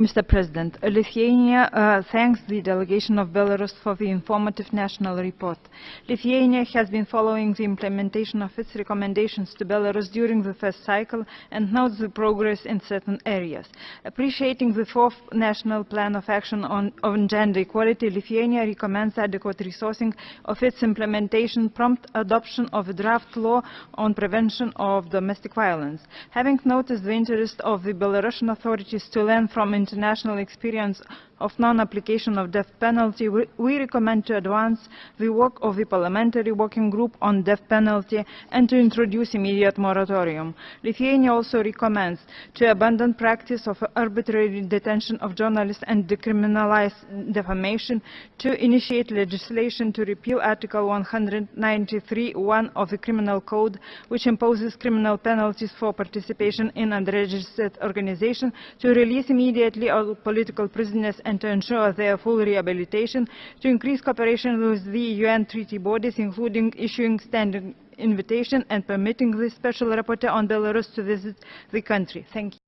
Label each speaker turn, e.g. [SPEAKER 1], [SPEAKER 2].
[SPEAKER 1] Mr. President, Lithuania uh, thanks the delegation of Belarus for the informative national report. Lithuania has been following the implementation of its recommendations to Belarus during the first cycle and notes the progress in certain areas. Appreciating the fourth national plan of action on, on gender equality, Lithuania recommends adequate resourcing of its implementation, prompt adoption of a draft law on prevention of domestic violence. Having noticed the interest of the Belarusian authorities to learn from international experience of non-application of death penalty, we, recommend to advance the work of the Parliamentary Working Group on Death Penalty and to introduce immediate moratorium. Lithuania also recommends to abandon practice of arbitrary detention of journalists and decriminalize defamation, to initiate legislation to repeal Article 193.1 of the Criminal Code, which imposes criminal penalties for participation in unregistered organization, to release immediately all political prisoners and to ensure their full rehabilitation, to increase cooperation with the UN treaty bodies, including issuing standing invitation and permitting the special rapporteur on Belarus to visit the country. Thank you.